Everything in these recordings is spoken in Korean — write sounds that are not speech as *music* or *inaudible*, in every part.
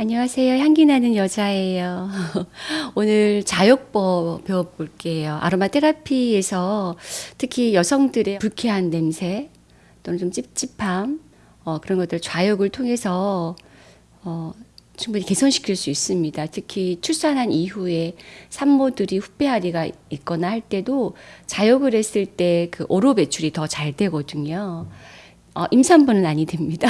안녕하세요. 향기 나는 여자예요. *laughs* 오늘 자욕법 배워볼게요. 아로마 테라피에서 특히 여성들의 불쾌한 냄새 또는 좀 찝찝함 어, 그런 것들 좌욕을 통해서 어, 충분히 개선시킬 수 있습니다. 특히 출산한 이후에 산모들이 후배아리가 있거나 할 때도 자욕을 했을 때 그 오로 배출이 더 잘 되거든요. 어, 임산부는 아니 됩니다.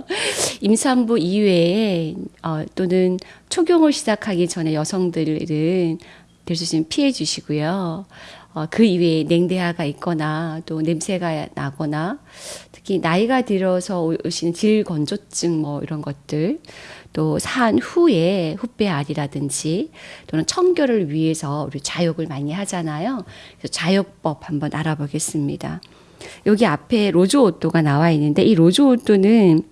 *laughs* 임산부 이외에 어, 또는 초경을 시작하기 전에 여성들은 될 수 있으면 피해 주시고요. 어, 그 이외에 냉대화가 있거나 또 냄새가 나거나 특히 나이가 들어서 오시는 질건조증 뭐 이런 것들 또 산 후에 후배알이라든지 또는 청결을 위해서 우리 자욕을 많이 하잖아요. 그래서 좌욕법 한번 알아보겠습니다. 여기 앞에 Rose Otto가 나와 있는데 이 Rose Otto는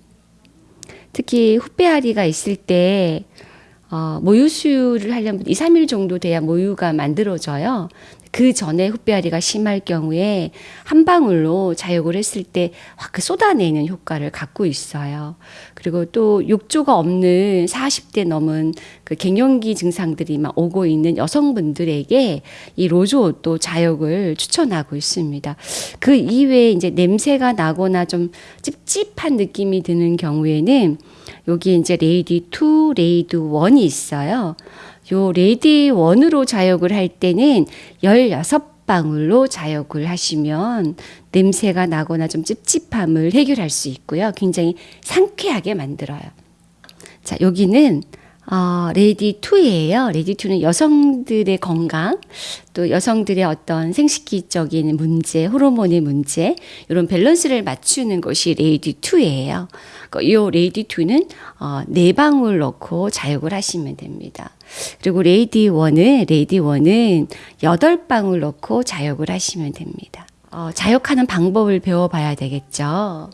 특히 훗배앓이가 있을 때 어, 모유 수유를 하려면 2, 3일 정도 돼야 모유가 만들어져요. 그 전에 훗배앓이가 심할 경우에 한 방울로 좌욕을 했을 때 확 그 쏟아내는 효과를 갖고 있어요. 그리고 또 욕조가 없는 40대 넘은 그 갱년기 증상들이 막 오고 있는 여성분들에게 이 Rose Otto 좌욕을 추천하고 있습니다. 그 이외에 이제 냄새가 나거나 좀 찝찝한 느낌이 드는 경우에는 여기 이제 Lady 2, Lady 1이 있어요. 요 Lady One으로 좌욕을 할 때는 16방울로 좌욕을 하시면 냄새가 나거나 좀 찝찝함을 해결할 수 있고요. 굉장히 상쾌하게 만들어요. 자, 여기는 어, Lady 2예요. Lady 2는 여성들의 건강, 또 여성들의 어떤 생식기적인 문제, 호르몬의 문제, 이런 밸런스를 맞추는 것이 Lady 2예요. 이 Lady 2는 어, 네 방울 넣고 좌욕을 하시면 됩니다. 그리고 Lady 1은 Lady 1은 여덟 방울 넣고 좌욕을 하시면 됩니다. 어, 좌욕하는 방법을 배워봐야 되겠죠.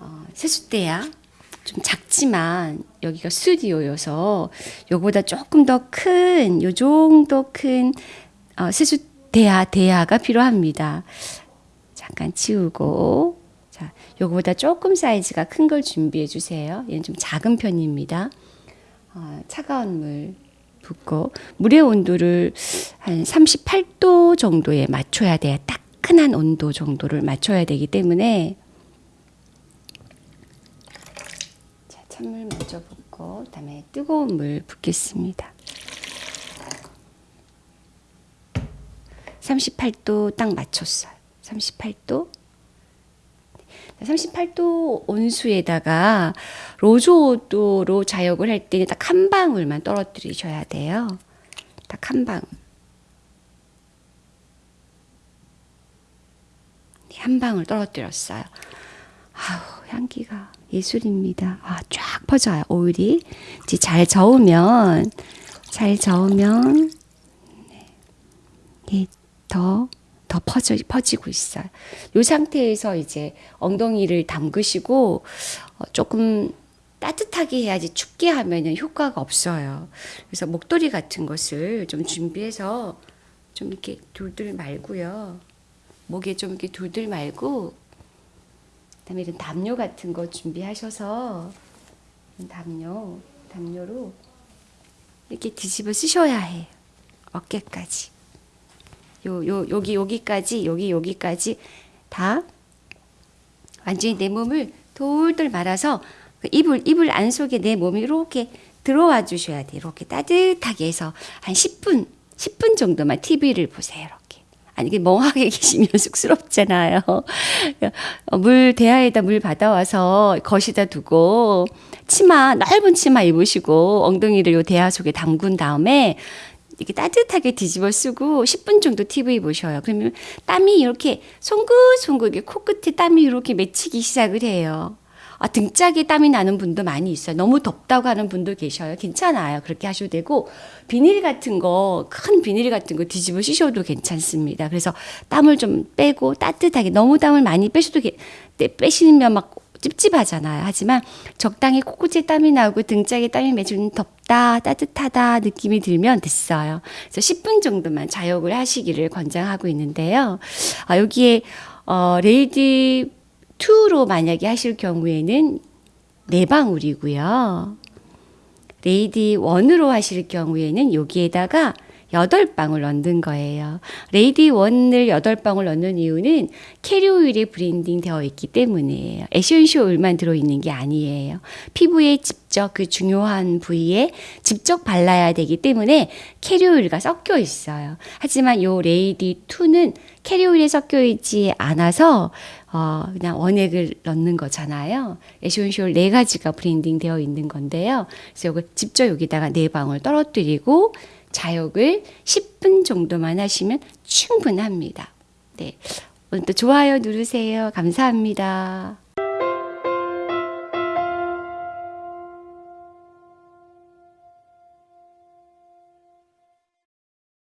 어, 세숫대야 좀 작지만 여기가 스튜디오여서 요보다 조금 더 큰, 요 정도 큰 어, 세숫대야 대야가 필요합니다. 잠깐 치우고 자, 요거보다 조금 사이즈가 큰 걸 준비해 주세요. 얘는 좀 작은 편입니다. 어, 차가운 물 붓고 물의 온도를 한 38도 정도에 맞춰야 돼요. 따끈한 온도 정도를 맞춰야 되기 때문에 찬물 먼저 붓고 그다음에 뜨거운 물 붓겠습니다. 38도 딱 맞췄어요. 38도 38도 온수에다가 로즈오도로 자욕을 할 때는 딱 한 방울만 떨어뜨리셔야 돼요. 딱 한 방울. 한 방울 떨어뜨렸어요. 아우, 향기가 예술입니다. 아, 쫙 퍼져요. 오일이. 이제 잘 저으면, 잘 저으면, 네, 더더 퍼져, 퍼지고 있어요. 이 상태에서 이제 엉덩이를 담그시고 어, 조금 따뜻하게 해야지 춥게 하면은 효과가 없어요. 그래서 목도리 같은 것을 좀 준비해서 좀 이렇게 둘둘 말고요. 목에 좀 이렇게 둘둘 말고 그다음에 이런 담요 같은 거 준비하셔서 담요 담요로 이렇게 뒤집어 쓰셔야 해요. 어깨까지. 요, 요, 여기, 여기까지, 여기, 여기까지 다 완전히 내 몸을 돌돌 말아서 그 이불, 이불 안 속에 내 몸이 이렇게 들어와 주셔야 돼요. 이렇게 따뜻하게 해서 한 10분, 10분 정도만 TV를 보세요. 아니, 이게 멍하게 *laughs* 계시면 쑥스럽잖아요. 물, 대야에다 물 받아와서 거시다 두고, 치마, 넓은 치마 입으시고, 엉덩이를 요 대야 속에 담근 다음에, 이렇게 따뜻하게 뒤집어 쓰고 10분 정도 TV 보셔요. 그러면 땀이 이렇게 송긋송긋 코끝에 땀이 이렇게 맺히기 시작을 해요. 아, 등짝에 땀이 나는 분도 많이 있어요. 너무 덥다고 하는 분도 계셔요. 괜찮아요. 그렇게 하셔도 되고, 비닐 같은 거, 큰 비닐 같은 거 뒤집어 쓰셔도 괜찮습니다. 그래서 땀을 좀 빼고 따뜻하게, 너무 땀을 많이 빼셔도, 빼시면 막 찝찝하잖아요. 하지만 적당히 코끝에 땀이 나고 등짝에 땀이 맺으면 덥다, 따뜻하다 느낌이 들면 됐어요. 그래서 10분 정도만 자욕을 하시기를 권장하고 있는데요. 아, 여기에 어, Lady 2로 만약에 하실 경우에는 네 방울이고요. Lady One으로 하실 경우에는 여기에다가 여덟 방울 넣는 거예요. Lady One을 여덟 방울 넣는 이유는 캐리 오일이 blending 되어 있기 때문이에요. essential 오일만 들어 있는 게 아니에요. 피부에 직접 그 중요한 부위에 직접 발라야 되기 때문에 캐리 오일과 섞여 있어요. 하지만 요 Lady 2는 캐리 오일에 섞여 있지 않아서 어, 그냥 원액을 넣는 거잖아요. essential 네 가지가 blending 되어 있는 건데요. 그래서 이거 직접 여기다가 네 방울 떨어뜨리고 좌욕을 10분 정도만 하시면 충분합니다. 네. 오늘도 좋아요 누르세요. 감사합니다.